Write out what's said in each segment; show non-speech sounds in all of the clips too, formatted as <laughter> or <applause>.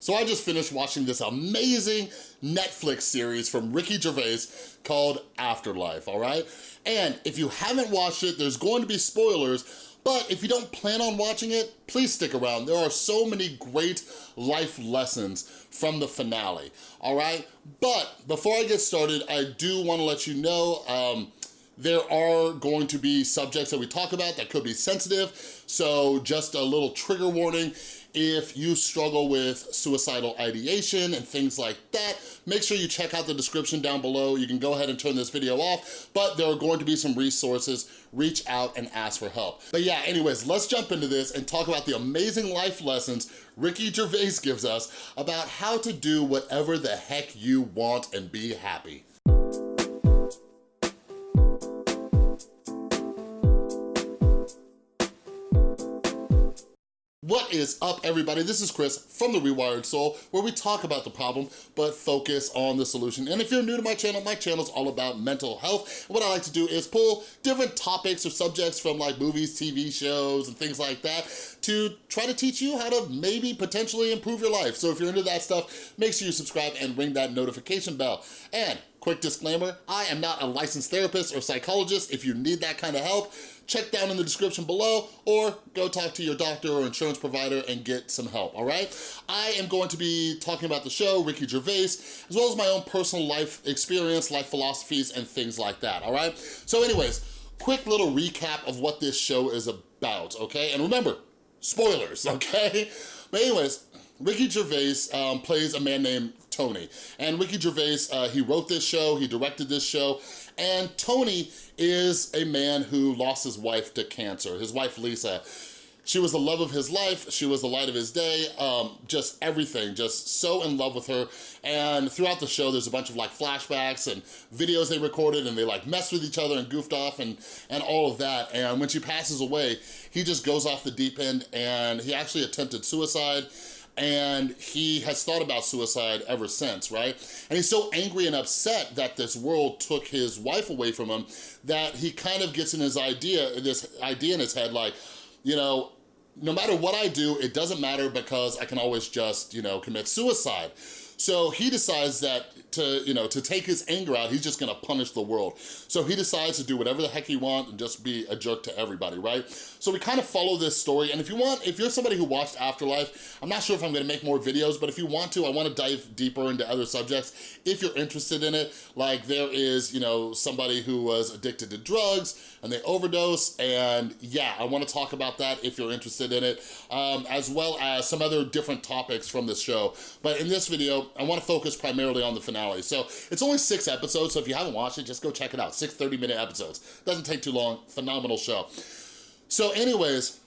So I just finished watching this amazing Netflix series from Ricky Gervais called Afterlife, all right? And if you haven't watched it, there's going to be spoilers, but if you don't plan on watching it, please stick around. There are so many great life lessons from the finale, all right? But before I get started, I do wanna let you know, um, there are going to be subjects that we talk about that could be sensitive, so just a little trigger warning. If you struggle with suicidal ideation and things like that, make sure you check out the description down below. You can go ahead and turn this video off, but there are going to be some resources. Reach out and ask for help. But yeah, anyways, let's jump into this and talk about the amazing life lessons Ricky Gervais gives us about how to do whatever the heck you want and be happy. What is up, everybody? This is Chris from The Rewired Soul, where we talk about the problem, but focus on the solution. And if you're new to my channel, my channel is all about mental health. What I like to do is pull different topics or subjects from like movies, TV shows, and things like that to try to teach you how to maybe potentially improve your life. So if you're into that stuff, make sure you subscribe and ring that notification bell. And quick disclaimer, I am not a licensed therapist or psychologist. If you need that kind of help, check down in the description below or go talk to your doctor or insurance provider and get some help, all right? I am going to be talking about the show, Ricky Gervais, as well as my own personal life experience, life philosophies, and things like that, all right? So anyways, quick little recap of what this show is about, okay? And remember, spoilers, <laughs> okay? But anyways, Ricky Gervais um, plays a man named Tony. And Ricky Gervais, uh, he wrote this show, he directed this show, and Tony is a man who lost his wife to cancer, his wife Lisa. She was the love of his life. She was the light of his day. Um, just everything, just so in love with her. And throughout the show, there's a bunch of like flashbacks and videos they recorded and they like messed with each other and goofed off and, and all of that. And when she passes away, he just goes off the deep end and he actually attempted suicide and he has thought about suicide ever since, right? And he's so angry and upset that this world took his wife away from him that he kind of gets in his idea, this idea in his head like, you know, no matter what I do, it doesn't matter because I can always just, you know, commit suicide. So he decides that to, you know, to take his anger out, he's just gonna punish the world. So he decides to do whatever the heck he wants and just be a jerk to everybody, right? So we kind of follow this story. And if you want, if you're somebody who watched Afterlife, I'm not sure if I'm gonna make more videos, but if you want to, I wanna dive deeper into other subjects. If you're interested in it, like there is, you know, somebody who was addicted to drugs and they overdose. And yeah, I wanna talk about that if you're interested in it, um, as well as some other different topics from this show. But in this video, I wanna focus primarily on the finale. So it's only six episodes, so if you haven't watched it, just go check it out. Six 30 minute episodes. Doesn't take too long, phenomenal show. So anyways,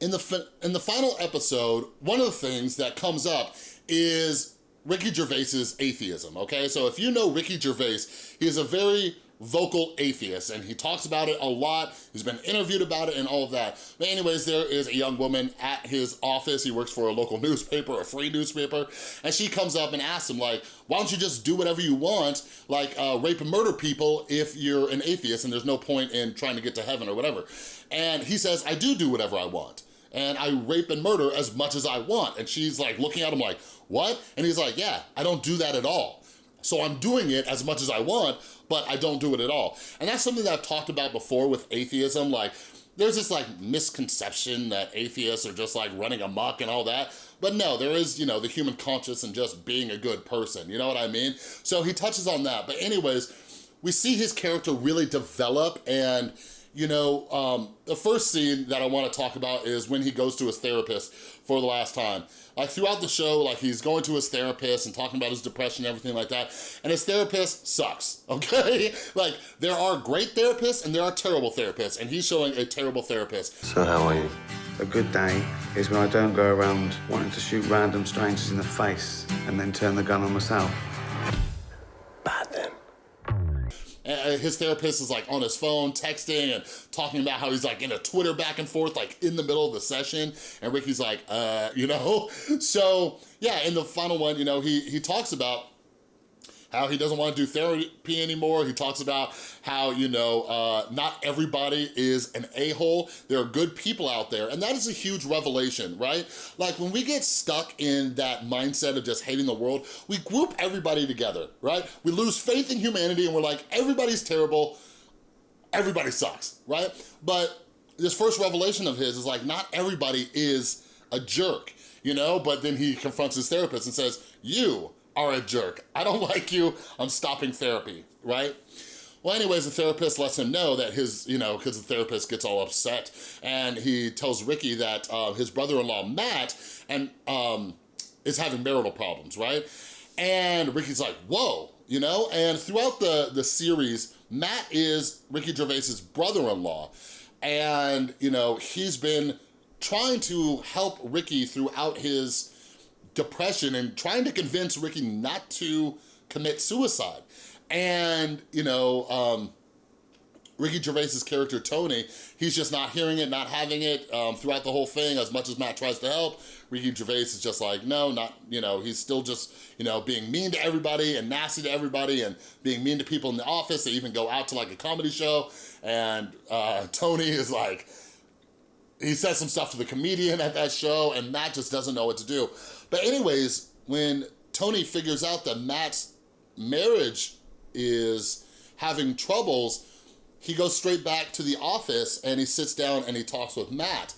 in the, in the final episode, one of the things that comes up is Ricky Gervais's atheism, okay? So if you know Ricky Gervais, he is a very vocal atheist, and he talks about it a lot. He's been interviewed about it and all of that. But anyways, there is a young woman at his office. He works for a local newspaper, a free newspaper, and she comes up and asks him like, why don't you just do whatever you want, like uh, rape and murder people if you're an atheist and there's no point in trying to get to heaven or whatever. And he says, I do do whatever I want and I rape and murder as much as I want. And she's like looking at him like, what? And he's like, yeah, I don't do that at all. So I'm doing it as much as I want, but I don't do it at all. And that's something that I've talked about before with atheism, like there's this like misconception that atheists are just like running amok and all that. But no, there is, you know, the human conscience and just being a good person, you know what I mean? So he touches on that. But anyways, we see his character really develop and you know, um, the first scene that I wanna talk about is when he goes to his therapist for the last time. Like throughout the show, like he's going to his therapist and talking about his depression and everything like that, and his therapist sucks, <laughs> okay? like there are great therapists and there are terrible therapists, and he's showing a terrible therapist. So how are you? A good day is when I don't go around wanting to shoot random strangers in the face and then turn the gun on myself. His therapist is like on his phone texting and talking about how he's like in a Twitter back and forth like in the middle of the session and Ricky's like, uh, you know? <laughs> So yeah, in the final one, you know, he, he talks about how he doesn't want to do therapy anymore. He talks about how, you know, uh, not everybody is an a-hole. There are good people out there, and that is a huge revelation, right? Like when we get stuck in that mindset of just hating the world, we group everybody together, right? We lose faith in humanity and we're like, everybody's terrible, everybody sucks, right? But this first revelation of his is like, not everybody is a jerk, you know? But then he confronts his therapist and says, you are a jerk. I don't <laughs> like you, I'm stopping therapy, right? Well, anyways, the therapist lets him know that his, you know, because the therapist gets all upset, and he tells Ricky that uh, his brother-in-law, Matt, and um, is having marital problems, right? And Ricky's like, whoa, you know? And throughout the, the series, Matt is Ricky Gervais's brother-in-law, and, you know, he's been trying to help Ricky throughout his depression and trying to convince Ricky not to commit suicide. And, you know, um, Ricky Gervais's character, Tony, he's just not hearing it, not having it um, throughout the whole thing. As much as Matt tries to help, Ricky Gervais is just like, no, not, you know, he's still just, you know, being mean to everybody and nasty to everybody and being mean to people in the office. They even go out to like a comedy show and uh, Tony is like, he says some stuff to the comedian at that show and Matt just doesn't know what to do. But anyways, when Tony figures out that Matt's marriage is having troubles, he goes straight back to the office and he sits down and he talks with Matt.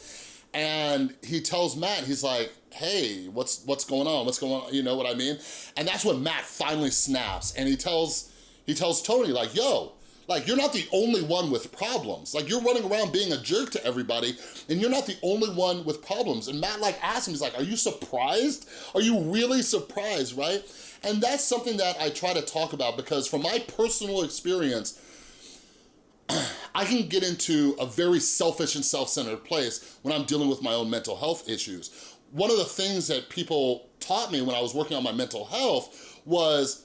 And he tells Matt, he's like, hey, what's what's going on? What's going on? You know what I mean? And that's when Matt finally snaps and he tells he tells Tony like, yo, like, you're not the only one with problems. Like, you're running around being a jerk to everybody, and you're not the only one with problems. And Matt, like, asked him, he's like, are you surprised? Are you really surprised, right? And that's something that I try to talk about because from my personal experience, <clears throat> I can get into a very selfish and self-centered place when I'm dealing with my own mental health issues. One of the things that people taught me when I was working on my mental health was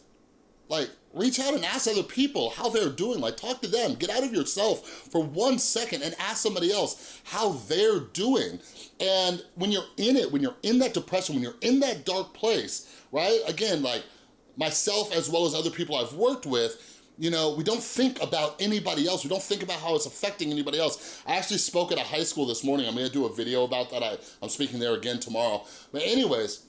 like, reach out and ask other people how they're doing. Like, talk to them. Get out of yourself for one second and ask somebody else how they're doing. And when you're in it, when you're in that depression, when you're in that dark place, right? Again, like myself as well as other people I've worked with, you know, we don't think about anybody else. We don't think about how it's affecting anybody else. I actually spoke at a high school this morning. I'm gonna do a video about that. I, I'm speaking there again tomorrow. But anyways,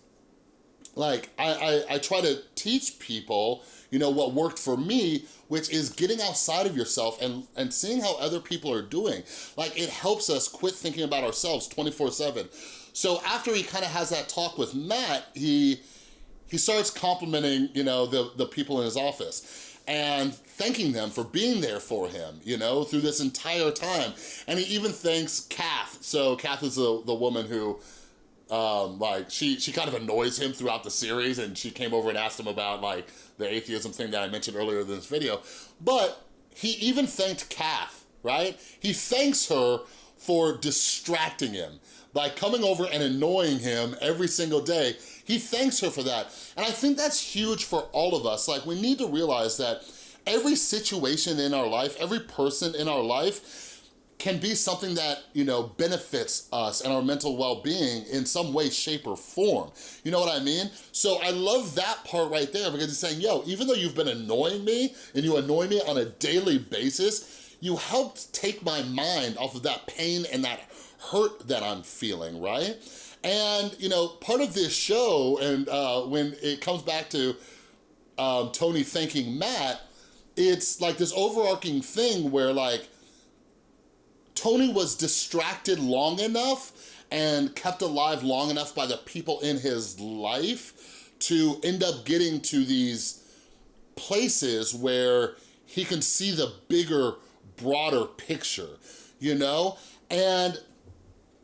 like I, I, I try to teach people, you know, what worked for me, which is getting outside of yourself and, and seeing how other people are doing. Like it helps us quit thinking about ourselves 24 seven. So after he kind of has that talk with Matt, he, he starts complimenting, you know, the, the people in his office and thanking them for being there for him, you know, through this entire time. And he even thanks Kath. So Kath is the, the woman who um, like she she kind of annoys him throughout the series and she came over and asked him about like the atheism thing that I mentioned earlier in this video. But he even thanked Kath, right? He thanks her for distracting him by coming over and annoying him every single day. He thanks her for that. And I think that's huge for all of us. Like we need to realize that every situation in our life, every person in our life can be something that, you know, benefits us and our mental well-being in some way, shape, or form. You know what I mean? So I love that part right there because he's saying, yo, even though you've been annoying me and you annoy me on a daily basis, you helped take my mind off of that pain and that hurt that I'm feeling, right? And, you know, part of this show, and uh, when it comes back to um, Tony thanking Matt, it's like this overarching thing where like, Tony was distracted long enough and kept alive long enough by the people in his life to end up getting to these places where he can see the bigger, broader picture, you know? And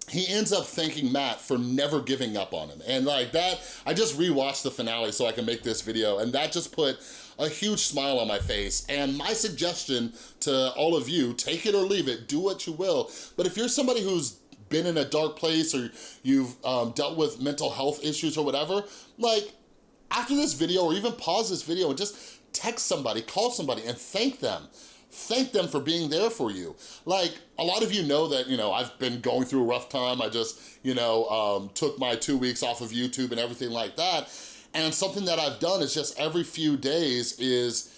he ends up thanking Matt for never giving up on him. And like that, I just rewatched the finale so I can make this video and that just put a huge smile on my face. And my suggestion to all of you, take it or leave it, do what you will. But if you're somebody who's been in a dark place or you've um, dealt with mental health issues or whatever, like after this video or even pause this video and just text somebody, call somebody and thank them thank them for being there for you. Like, a lot of you know that, you know, I've been going through a rough time. I just, you know, um, took my two weeks off of YouTube and everything like that. And something that I've done is just every few days is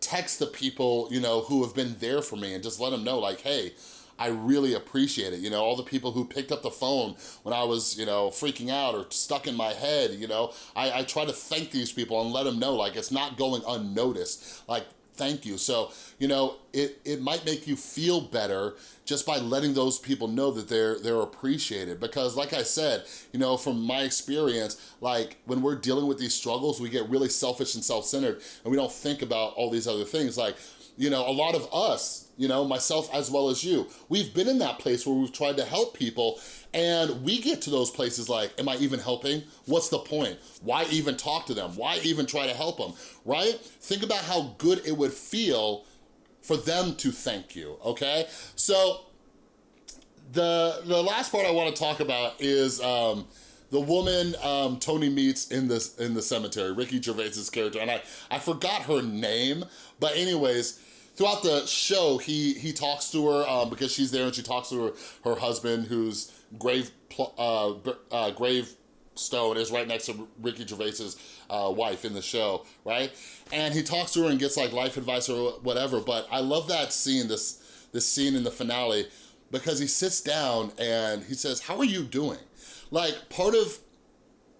text the people, you know, who have been there for me and just let them know like, hey, I really appreciate it. You know, all the people who picked up the phone when I was, you know, freaking out or stuck in my head, you know, I, I try to thank these people and let them know like it's not going unnoticed. Like thank you. So, you know, it, it might make you feel better just by letting those people know that they're they're appreciated. Because like I said, you know, from my experience, like when we're dealing with these struggles, we get really selfish and self-centered and we don't think about all these other things. Like, you know, a lot of us, you know, myself as well as you, we've been in that place where we've tried to help people and we get to those places like, am I even helping? What's the point? Why even talk to them? Why even try to help them, right? Think about how good it would feel for them to thank you, okay? So the, the last part I wanna talk about is um, the woman um, Tony meets in this in the cemetery, Ricky Gervais's character, and I, I forgot her name, but anyways, throughout the show, he he talks to her um, because she's there and she talks to her, her husband whose grave, uh, uh, grave stone is right next to Ricky Gervais's uh, wife in the show, right? And he talks to her and gets like life advice or whatever, but I love that scene, this, this scene in the finale, because he sits down and he says, how are you doing? Like part of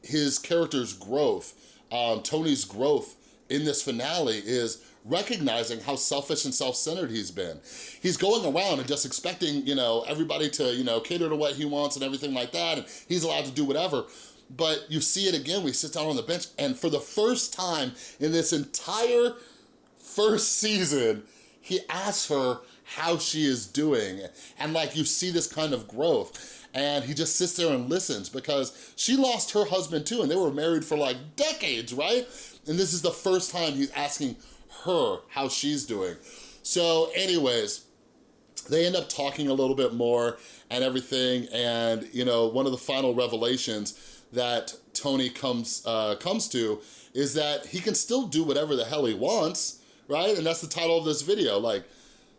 his character's growth, um, Tony's growth in this finale is recognizing how selfish and self-centered he's been. He's going around and just expecting, you know, everybody to, you know, cater to what he wants and everything like that, and he's allowed to do whatever. But you see it again, we sit down on the bench, and for the first time in this entire first season, he asks her how she is doing. And like, you see this kind of growth and he just sits there and listens because she lost her husband too and they were married for like decades, right? And this is the first time he's asking her how she's doing. So anyways, they end up talking a little bit more and everything and you know one of the final revelations that Tony comes uh, comes to is that he can still do whatever the hell he wants right and that's the title of this video like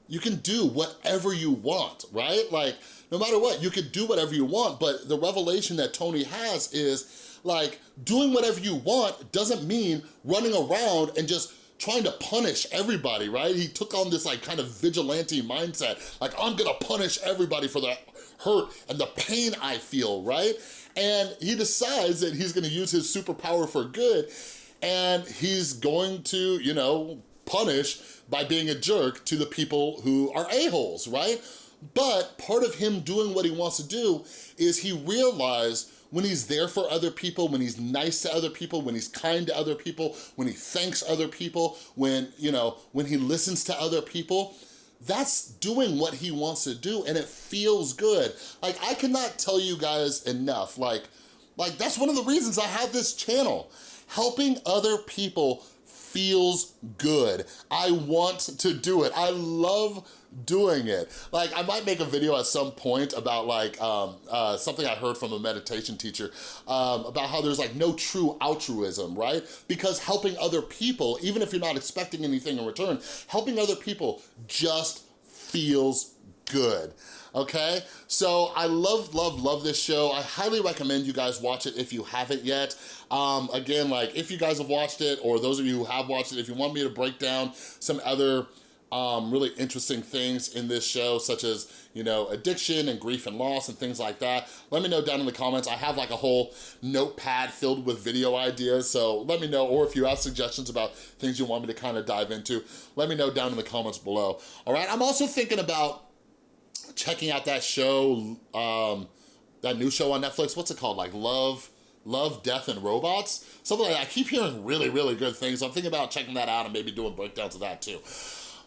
you can do whatever you want right like no matter what you can do whatever you want but the revelation that Tony has is like doing whatever you want doesn't mean running around and just trying to punish everybody, right? He took on this like kind of vigilante mindset, like I'm gonna punish everybody for the hurt and the pain I feel, right? And he decides that he's gonna use his superpower for good and he's going to, you know, punish by being a jerk to the people who are a-holes, right? But part of him doing what he wants to do is he realized when he's there for other people, when he's nice to other people, when he's kind to other people, when he thanks other people, when, you know, when he listens to other people, that's doing what he wants to do and it feels good. Like I cannot tell you guys enough, like, like that's one of the reasons I have this channel. Helping other people feels good. I want to do it. I love doing it. Like I might make a video at some point about like um, uh, something I heard from a meditation teacher um, about how there's like no true altruism, right? Because helping other people, even if you're not expecting anything in return, helping other people just feels good okay? So I love, love, love this show. I highly recommend you guys watch it if you haven't yet. Um, again, like if you guys have watched it or those of you who have watched it, if you want me to break down some other um, really interesting things in this show, such as, you know, addiction and grief and loss and things like that. Let me know down in the comments. I have like a whole notepad filled with video ideas, so let me know, or if you have suggestions about things you want me to kind of dive into, let me know down in the comments below. All right, I'm also thinking about checking out that show, um, that new show on Netflix, what's it called? Like Love, Love, Death, and Robots? Something like that. I keep hearing really, really good things. I'm thinking about checking that out and maybe doing breakdowns of that too.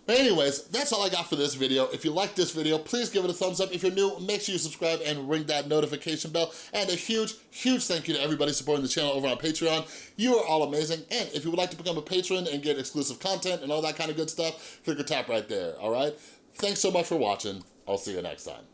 But anyways, that's all I got for this video. If you like this video, please give it a thumbs up. If you're new, make sure you subscribe and ring that notification bell. And a huge, huge thank you to everybody supporting the channel over on Patreon. You are all amazing. And if you would like to become a patron and get exclusive content and all that kind of good stuff, click or tap right there, all right? Thanks so much for watching. I'll see you next time.